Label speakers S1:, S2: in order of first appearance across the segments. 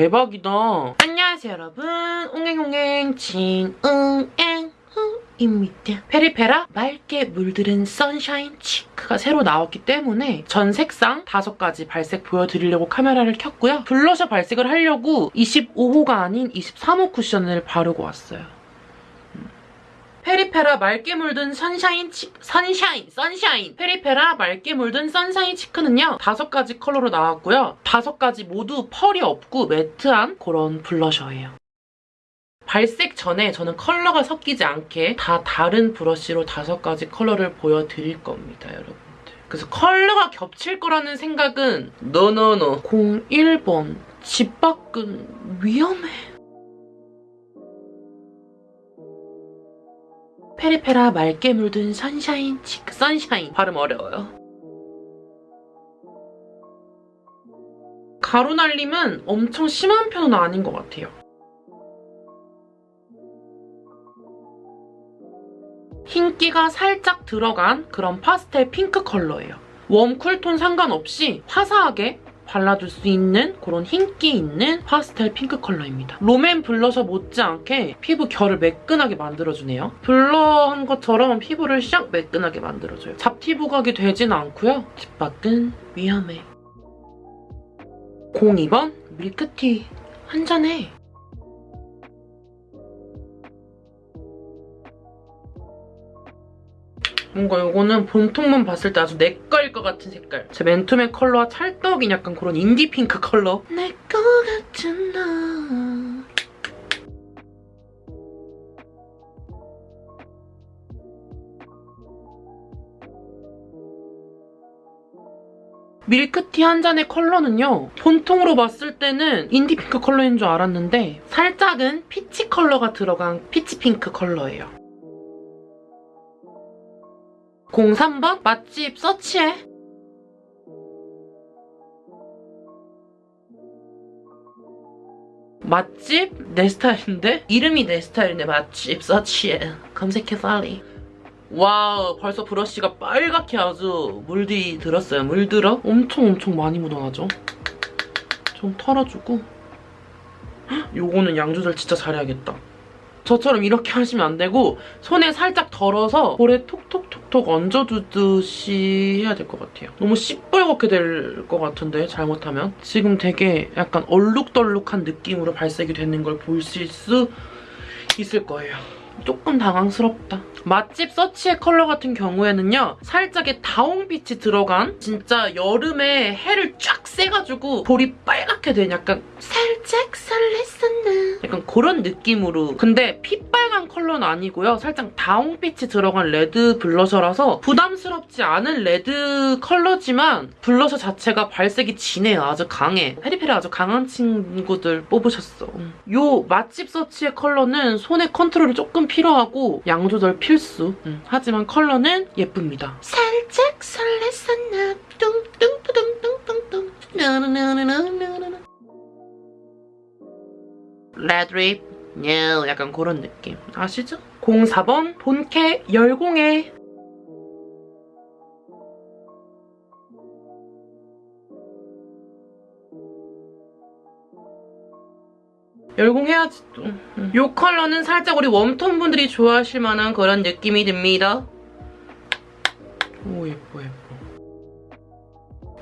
S1: 대박이다. 안녕하세요 여러분. 옹행옹행 진응앵 입니다. 페리페라 맑게 물들은 sunshine cheek가 새로 나왔기 때문에 전 색상 다섯 가지 발색 보여드리려고 카메라를 켰고요. 블러셔 발색을 하려고 25호가 아닌 23호 쿠션을 바르고 왔어요. 음. 페리페라 맑게 물든 sunshine 치 sunshine sunshine 페리페라 맑게 물든 sunshine cheek는요 다섯 가지 컬러로 나왔고요 다섯 가지 모두 펄이 없고 매트한 그런 블러셔예요 발색 전에 저는 컬러가 섞이지 않게 다 다른 브러쉬로 다섯 가지 컬러를 보여드릴 겁니다, 여러분들. 그래서 컬러가 겹칠 거라는 생각은 no no no 01번 집 밖은 위험해. 페리페라 맑게 물든 sunshine cheek sunshine 발음 어려워요. 가루 날림은 엄청 심한 편은 아닌 것 같아요. 흰기가 살짝 들어간 그런 파스텔 핑크 컬러예요. warm, cool tone 상관없이 화사하게 발라줄 수 있는 그런 흰기 있는 파스텔 핑크 컬러입니다. 롬앤 블러셔 못지않게 피부 결을 매끈하게 만들어주네요. blur한 것처럼 피부를 샥 매끈하게 만들어줘요. 잡티 부각이 되진 않고요. 집 밖은 위험해. 02번 밀크티 한 잔해. 뭔가 이거는 본통만 봤을 때 아주 내 거일 것 같은 색깔. 제 맨투맨 컬러와 찰떡인 약간 그런 인디 핑크 컬러. 내 거 같은 너. 밀크티 한 잔의 컬러는요. 본통으로 봤을 때는 인디 핑크 컬러인 줄 알았는데 살짝은 peach 컬러가 들어간 peach 핑크 컬러예요. 03번 맛집 서치해. 맛집? 내 스타일인데? 이름이 내 스타일인데 맛집 서치해. 검색해 빨리. 와우 벌써 브러쉬가 빨갛게 아주 물들이 들었어요. 물들어? 엄청 엄청 많이 묻어나죠? 좀 털어주고 요거는 양 조절 진짜 잘해야겠다. 저처럼 이렇게 하시면 안 되고 손에 살짝 덜어서 볼에 톡톡톡톡 얹어두듯이 해야 될 것 같아요. 너무 시뻘겋게 될 것 같은데 잘못하면. 지금 되게 약간 얼룩덜룩한 느낌으로 발색이 되는 걸 보실 수 있을 거예요. 조금 당황스럽다. 맛집 서치의 컬러 같은 경우에는요. 살짝의 다홍빛이 들어간 진짜 여름에 해를 쫙 쐬가지고 볼이 빨갛게 된 약간 살짝 설렜었나 약간 그런 느낌으로 근데 핏빨간 컬러는 아니고요. 살짝 다홍빛이 들어간 레드 블러셔라서 부담스럽지 않은 레드 컬러지만 블러셔 자체가 발색이 진해요. 아주 강해. 페리페라 아주 강한 친구들 뽑으셨어. 요 맛집 서치의 컬러는 손의 컨트롤이 조금 필요하고 양 조절 필수. 음, 하지만 컬러는 예쁩니다. 살짝 설렜었나 뚱뚱뚱뚱뚱뚱 나나나나나나나 레드립 예, 약간 그런 느낌. 아시죠? 04번 본캐 열공해. 열공해야지 또. 이 컬러는 살짝 우리 warm tone 분들이 좋아하실 만한 그런 느낌이 듭니다. 오 예뻐 예뻐.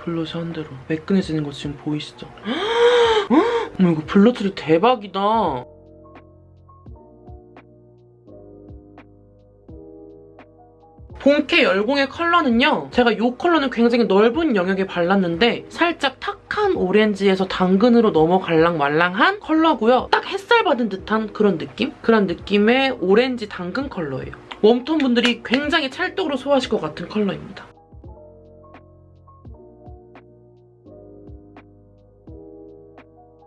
S1: 블러셔 한 대로 매끈해지는 거 지금 보이시죠? 어머 이거 블러셔리 대박이다. 본캐 열공의 컬러는요. 제가 이 컬러는 굉장히 넓은 영역에 발랐는데 살짝 탁한 오렌지에서 당근으로 넘어 갈랑 말랑한 컬러고요. 딱 햇살 받은 듯한 그런 느낌? 그런 느낌의 오렌지 당근 컬러예요. 웜톤 분들이 굉장히 찰떡으로 소화하실 것 같은 컬러입니다.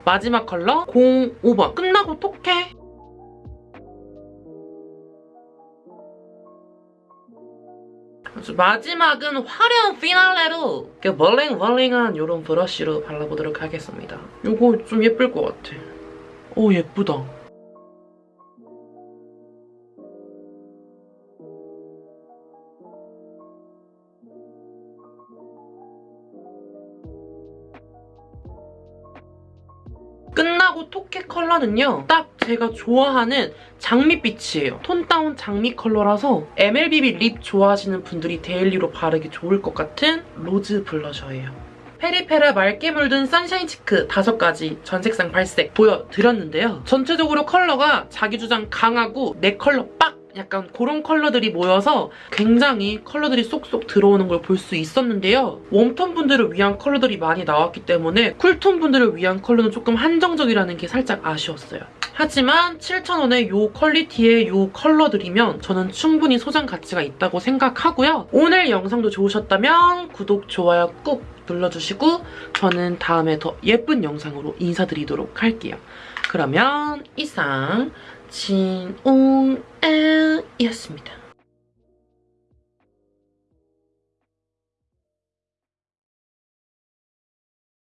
S1: 마지막 컬러 05번 끝나고 톡해 마지막은 화려한 피날레로 벌링벌링한 이런 브러쉬로 발라보도록 하겠습니다. 이거 좀 예쁠 것 같아. 오 예쁘다. 끝나고 토끼 컬러는요. 딱 제가 좋아하는 장밋빛이에요. tone down 장밋 컬러라서 MLBB lip 좋아하시는 분들이 daily로 바르기 좋을 것 같은 rose 블러셔예요. 페리페라 맑게 물든 sunshine cheek 5가지 전색상 발색 보여드렸는데요. 전체적으로 컬러가 자기 주장 강하고 내 컬러 빡! 약간 그런 컬러들이 모여서 굉장히 컬러들이 쏙쏙 들어오는 걸 볼 수 있었는데요. warm tone 분들을 위한 컬러들이 많이 나왔기 때문에 cool tone 분들을 위한 컬러는 조금 한정적이라는 게 살짝 아쉬웠어요. 하지만 7,000원의 이 퀄리티의 이 컬러들이면 저는 충분히 소장 가치가 있다고 생각하고요. 오늘 영상도 좋으셨다면 구독, 좋아요 꾹 눌러주시고 저는 다음에 더 예쁜 영상으로 인사드리도록 할게요. 그러면 이상 진옹엘이었습니다.